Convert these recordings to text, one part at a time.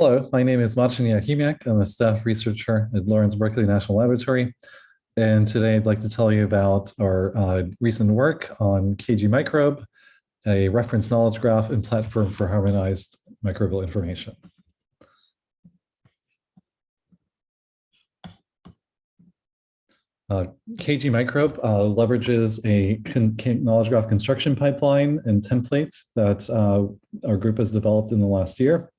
Hello, my name is Marcin Joachimiak. I'm a staff researcher at Lawrence Berkeley National Laboratory. And today I'd like to tell you about our uh, recent work on KG Microbe, a reference knowledge graph and platform for harmonized microbial information. Uh, KG Microbe uh, leverages a knowledge graph construction pipeline and template that uh, our group has developed in the last year.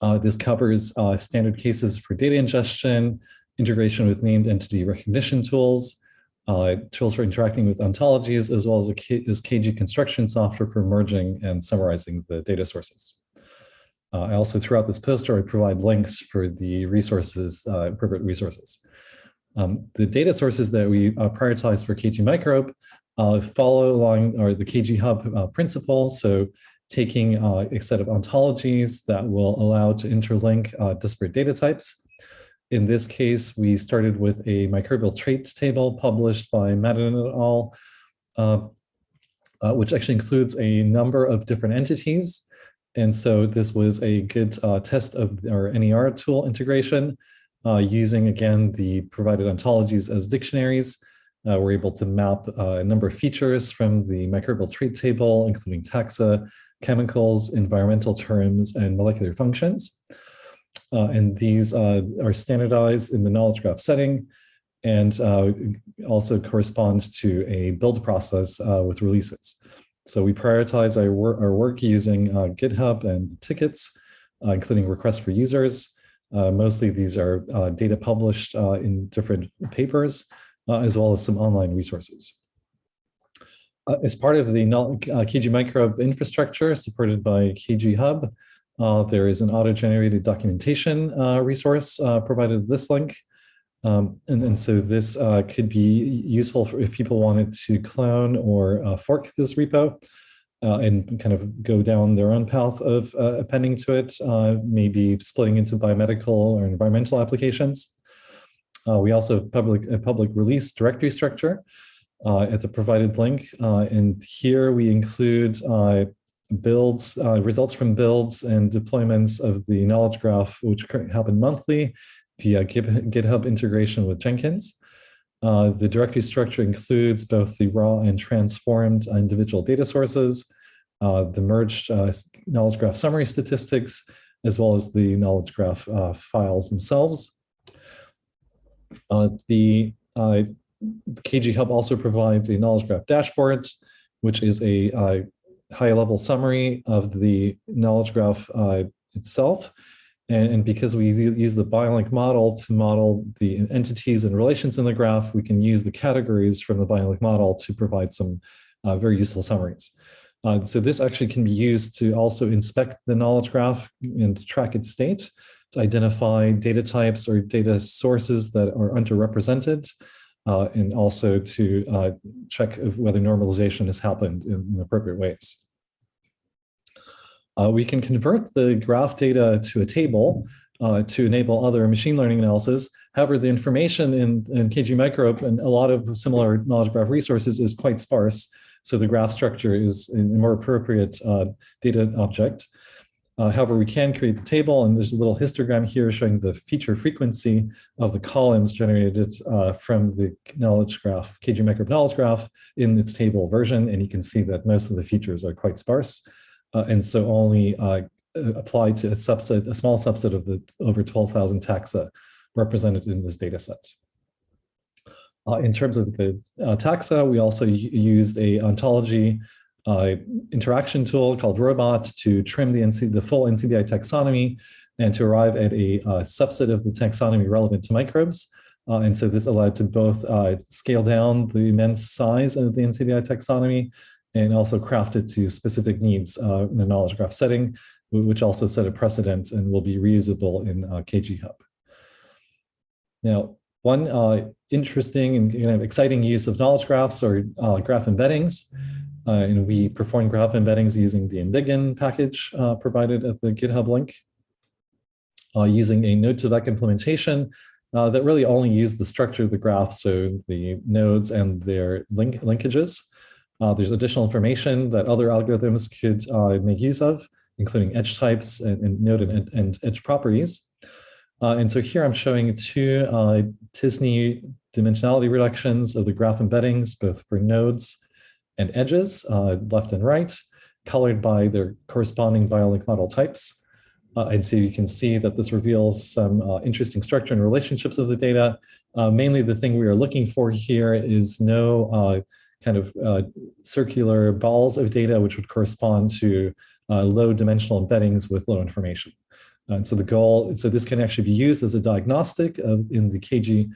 Uh, this covers uh, standard cases for data ingestion, integration with named entity recognition tools, uh, tools for interacting with ontologies, as well as a K is KG construction software for merging and summarizing the data sources. Uh, I also, throughout this poster, I provide links for the resources, uh, appropriate resources. Um, the data sources that we uh, prioritize for KG Microbe follow along or the KG Hub principle. So taking uh, a set of ontologies that will allow to interlink uh, disparate data types. In this case, we started with a microbial traits table published by Madin et al., uh, uh, which actually includes a number of different entities. And so this was a good uh, test of our NER tool integration uh, using, again, the provided ontologies as dictionaries. We're able to map a number of features from the microbial trait table, including taxa, chemicals, environmental terms, and molecular functions. Uh, and these uh, are standardized in the knowledge graph setting and uh, also correspond to a build process uh, with releases. So we prioritize our, wor our work using uh, GitHub and tickets, uh, including requests for users. mostly these are data published in different papers, as well as some online resources. Uh, as part of the uh, KG Microbe infrastructure supported by KG Hub, uh, there is an auto-generated documentation uh, resource uh, provided this link. Um, and, and so this uh, could be useful if people wanted to clone or fork this repo and kind of go down their own path of appending to it, maybe splitting into biomedical or environmental applications. We also have public, a public release directory structure uh, at the provided link. Uh, and here we include uh, builds, results from builds and deployments of the knowledge graph, which happen monthly via GitHub integration with Jenkins. Uh, the directory structure includes both the raw and transformed individual data sources, uh, the merged uh, knowledge graph summary statistics, as well as the knowledge graph files themselves. The KG Hub also provides a knowledge graph dashboard, which is a uh, high-level summary of the knowledge graph uh, itself. And, and, because we use the BioLink model to model the entities and relations in the graph, we can use the categories from the BioLink model to provide some uh, very useful summaries. Uh, so this actually can be used to also inspect the knowledge graph and track its state, to identify data types or data sources that are underrepresented, uh, and also to uh, check whether normalization has happened in, appropriate ways. Uh, we can convert the graph data to a table uh, to enable other machine learning analysis. However, the information in, in KG Microbe and a lot of similar knowledge graph resources is quite sparse. So the graph structure is a more appropriate uh, data object. Uh, however, we can create the table, and there's a little histogram here showing the feature frequency of the columns generated uh, from the knowledge graph, KG Microbe knowledge graph in its table version, and you can see that most of the features are quite sparse, uh, and so only uh, apply to a subset, a small subset of the over 12,000 taxa represented in this data set. Uh, in terms of the uh, taxa, we also used a ontology uh, interaction tool called Robot to trim the, NC, the full NCBI taxonomy and to arrive at a uh, subset of the taxonomy relevant to microbes. Uh, and so this allowed to both uh, scale down the immense size of the NCBI taxonomy and also craft it to specific needs uh, in a knowledge graph setting, which also set a precedent and will be reusable in uh, KG Hub. Now, one interesting and kind of exciting use of knowledge graphs or graph embeddings uh, and we perform graph embeddings using the Embiggen package uh, provided at the GitHub link, uh, using a node2vec implementation uh, that really only use the structure of the graph, so the nodes and their link linkages. Uh, there's additional information that other algorithms could uh, make use of, including edge types and, and node and, and, edge properties. And so here I'm showing two t-SNE dimensionality reductions of the graph embeddings, both for nodes and edges, uh, left and right, colored by their corresponding BioLink model types. Uh, and so you can see that this reveals some uh, interesting structure and relationships of the data. Uh, mainly the thing we are looking for here is no uh, kind of uh, circular balls of data which would correspond to low dimensional embeddings with low information. And so the goal, so this can actually be used as a diagnostic of, in the KG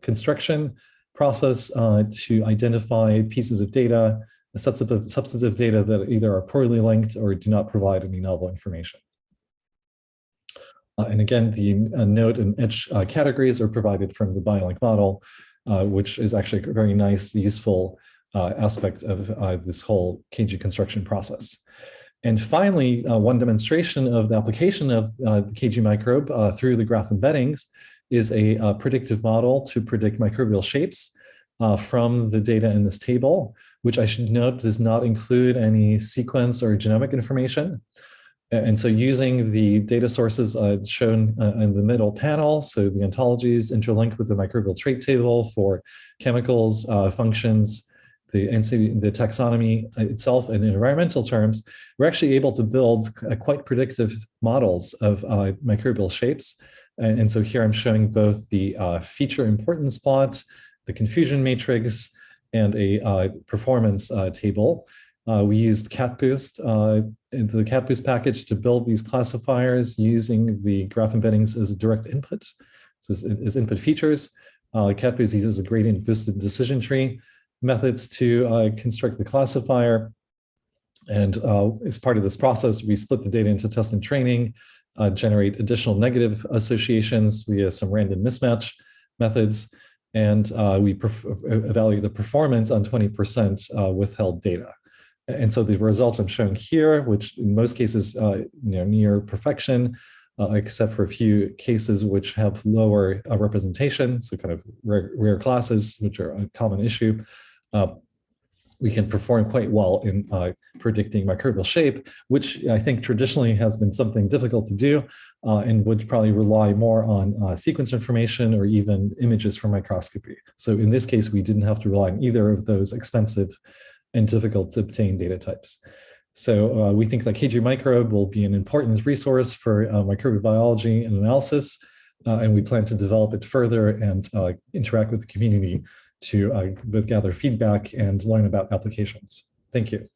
construction process to identify pieces of data, sets of substantive data that either are poorly linked or do not provide any novel information. Uh, and again, the uh, node and edge uh, categories are provided from the BioLink model, uh, which is actually a very nice, useful uh, aspect of uh, this whole KG construction process. And finally, one demonstration of the application of the KG microbe through the graph embeddings is a predictive model to predict microbial shapes from the data in this table, which I should note does not include any sequence or genomic information. And so using the data sources uh, shown uh, in the middle panel, so the ontologies interlink with the microbial trait table for chemicals, uh, functions, the, the taxonomy itself and in environmental terms, we're actually able to build uh, quite predictive models of uh, microbial shapes. And, and, so here I'm showing both the uh, feature importance plot, the confusion matrix, and a performance table. Uh, we used CatBoost, uh, the CatBoost package to build these classifiers using the graph embeddings as a direct input, so as, as input features. Uh, CatBoost uses a gradient boosted decision tree methods to uh, construct the classifier. And uh, as part of this process, we split the data into test and training, uh, generate additional negative associations via some random mismatch methods, and uh, we evaluate the performance on 20% withheld data. And so the results I'm showing here, which in most cases, uh, you know, near perfection, uh, except for a few cases which have lower uh, representation, so kind of rare, rare, classes, which are a common issue, uh, we can perform quite well in uh, predicting microbial shape, which I think traditionally has been something difficult to do uh, and would probably rely more on sequence information or even images from microscopy. So in this case, we didn't have to rely on either of those expensive and difficult to obtain data types. So uh, we think that KG Microbe will be an important resource for uh, biology and analysis, uh, and we plan to develop it further and uh, interact with the community to uh, both gather feedback and learn about applications. Thank you.